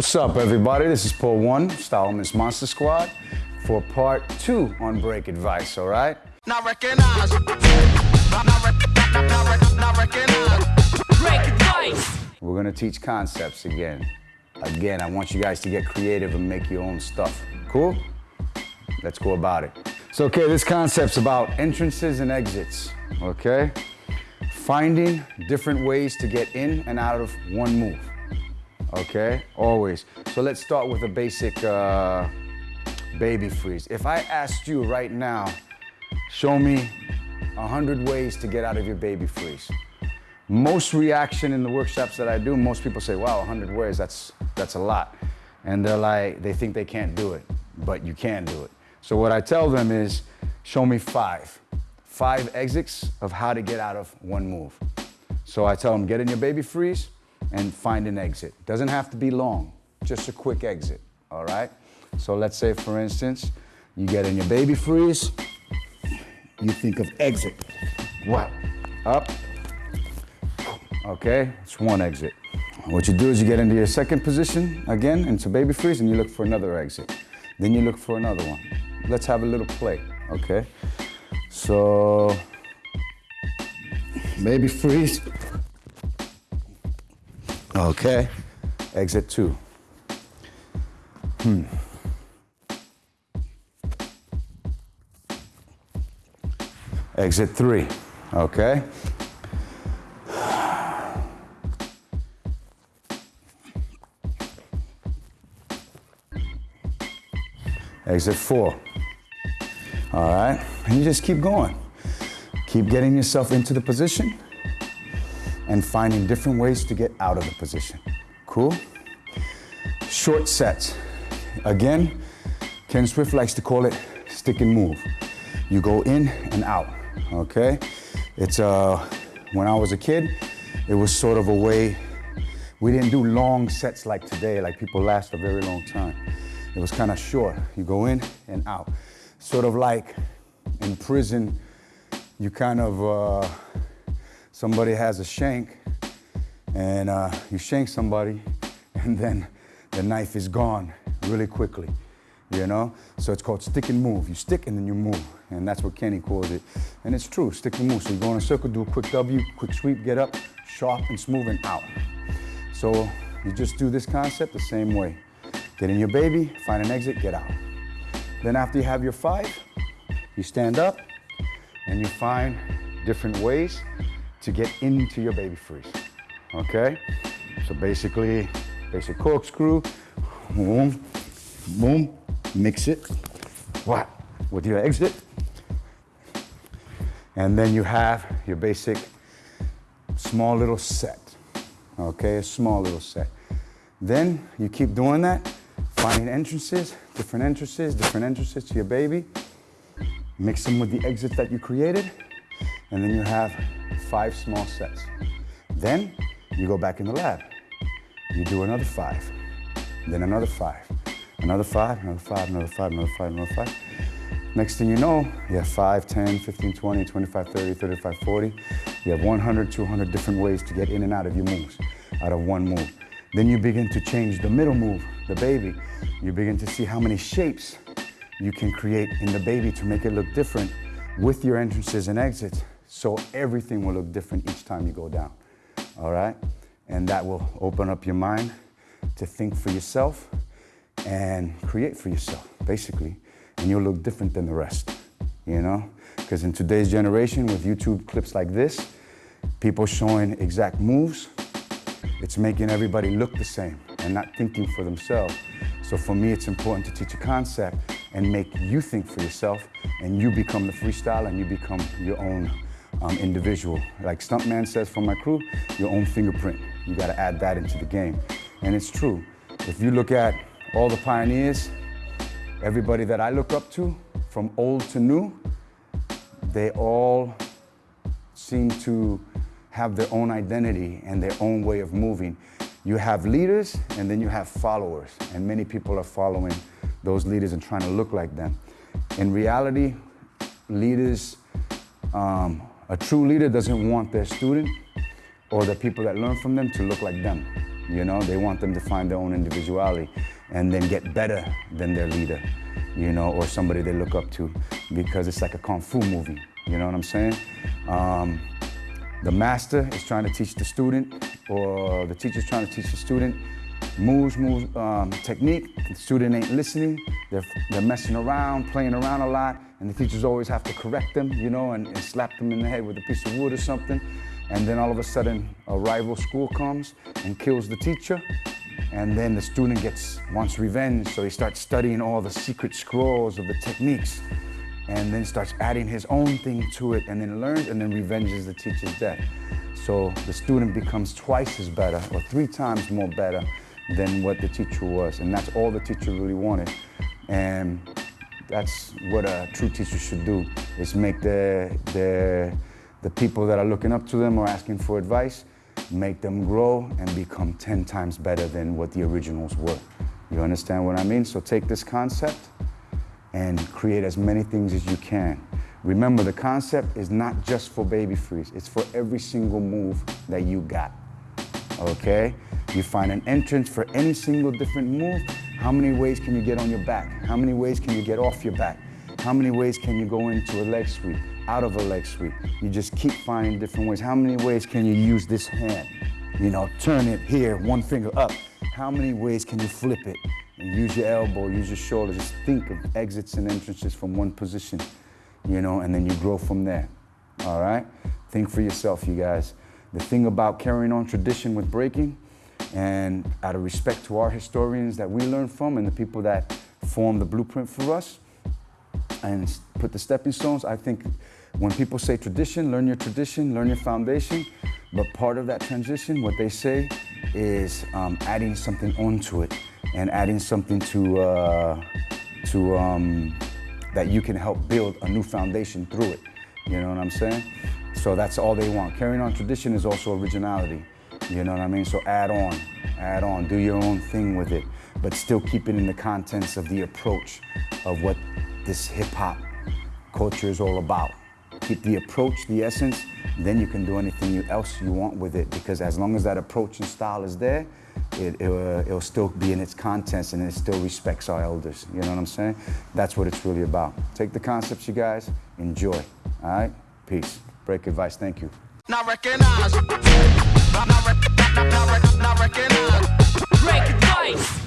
What's up, everybody? This is Poe One, Style Elements Monster Squad, for part two on Break Advice, all right? Not recognize. Not recognize. Break advice. We're gonna teach concepts again. Again, I want you guys to get creative and make your own stuff. Cool? Let's go about it. So, okay, this concept's about entrances and exits, okay? Finding different ways to get in and out of one move, okay? Always. So let's start with a basic uh, baby freeze. If I asked you right now, show me a 100 ways to get out of your baby freeze. Most reaction in the workshops that I do, most people say, wow, 100 ways, that's, that's a lot. And they're like, they think they can't do it, but you can do it. So what I tell them is, show me five. Five exits of how to get out of one move. So I tell them, get in your baby freeze and find an exit. Doesn't have to be long, just a quick exit, all right? So let's say, for instance, you get in your baby freeze, you think of exit. What? Up. Okay, it's one exit. What you do is you get into your second position again, into baby freeze, and you look for another exit. Then you look for another one. Let's have a little play, okay? So, baby freeze. Okay, exit two. Hmm. Exit three, okay? Exit four. All right, and you just keep going. Keep getting yourself into the position and finding different ways to get out of the position. Cool? Short sets. Again, Ken Swift likes to call it stick and move. You go in and out, okay? It's, uh, when I was a kid, it was sort of a way, we didn't do long sets like today, like people last a very long time. It was kind of short. You go in and out. Sort of like in prison, you kind of, uh, somebody has a shank and uh, you shank somebody and then the knife is gone really quickly, you know? So it's called stick and move. You stick and then you move. And that's what Kenny calls it. And it's true, stick and move. So you go in a circle, do a quick W, quick sweep, get up, sharp and smooth and out. So you just do this concept the same way. Get in your baby, find an exit, get out. Then after you have your five, you stand up and you find different ways to get into your baby freeze, okay? So basically, basic corkscrew, boom, boom, mix it, what, with your exit. And then you have your basic small little set, okay? A small little set. Then you keep doing that, finding entrances, different entrances, different entrances to your baby. Mix them with the exits that you created, and then you have five small sets. Then you go back in the lab. You do another five, then another five, another five, another five, another five, another five, another five. Next thing you know, you have 5, 10, 15, 20, 25, 30, 35, 40. You have 100, 200 different ways to get in and out of your moves, out of one move. Then you begin to change the middle move, the baby. You begin to see how many shapes you can create in the baby to make it look different with your entrances and exits. So everything will look different each time you go down, all right? And that will open up your mind to think for yourself and create for yourself, basically. And you'll look different than the rest, you know? Because in today's generation, with YouTube clips like this, people showing exact moves, it's making everybody look the same and not thinking for themselves. So for me, it's important to teach a concept and make you think for yourself and you become the freestyle and you become your own um, individual. Like Stuntman says from my crew, your own fingerprint. You gotta add that into the game. And it's true. If you look at all the pioneers, everybody that I look up to, from old to new, they all seem to have their own identity and their own way of moving. You have leaders and then you have followers, and many people are following those leaders and trying to look like them. In reality, leaders, um, a true leader doesn't want their student or the people that learn from them to look like them. You know, they want them to find their own individuality and then get better than their leader, you know, or somebody they look up to because it's like a kung fu movie. You know what I'm saying? Um, the master is trying to teach the student, or the teacher's trying to teach the student moves, moves, um, technique. The student ain't listening. They're, they're messing around, playing around a lot, and the teachers always have to correct them, you know, and, and slap them in the head with a piece of wood or something. And then all of a sudden, a rival school comes and kills the teacher. And then the student gets wants revenge, so he starts studying all the secret scrolls of the techniques and then starts adding his own thing to it and then learns and then revenges the teacher's death. So the student becomes twice as better or three times more better than what the teacher was. And that's all the teacher really wanted. And that's what a true teacher should do, is make the, the, the people that are looking up to them or asking for advice, make them grow and become 10 times better than what the originals were. You understand what I mean? So take this concept and create as many things as you can. Remember, the concept is not just for baby freeze, it's for every single move that you got. Okay? You find an entrance for any single different move. How many ways can you get on your back? How many ways can you get off your back? How many ways can you go into a leg sweep, out of a leg sweep? You just keep finding different ways. How many ways can you use this hand? You know, turn it here, one finger up. How many ways can you flip it? And use your elbow, use your shoulder. Just think of exits and entrances from one position, you know, and then you grow from there. All right? Think for yourself, you guys. The thing about carrying on tradition with breaking, and out of respect to our historians that we learn from and the people that form the blueprint for us and put the stepping stones, I think when people say tradition, learn your tradition, learn your foundation. But part of that transition, what they say is um, adding something onto it and adding something to, uh, to um, that you can help build a new foundation through it. You know what I'm saying? So that's all they want. Carrying on tradition is also originality. You know what I mean? So add on, add on, do your own thing with it, but still keep it in the contents of the approach of what this hip hop culture is all about. Keep the approach, the essence, then you can do anything else you want with it because as long as that approach and style is there, it, it, uh, it'll still be in its contents and it still respects our elders. You know what I'm saying? That's what it's really about. Take the concepts, you guys, enjoy. All right? Peace. Break advice. Thank you. Not recognize. Not, not, not, not, rec- recognize. Break advice.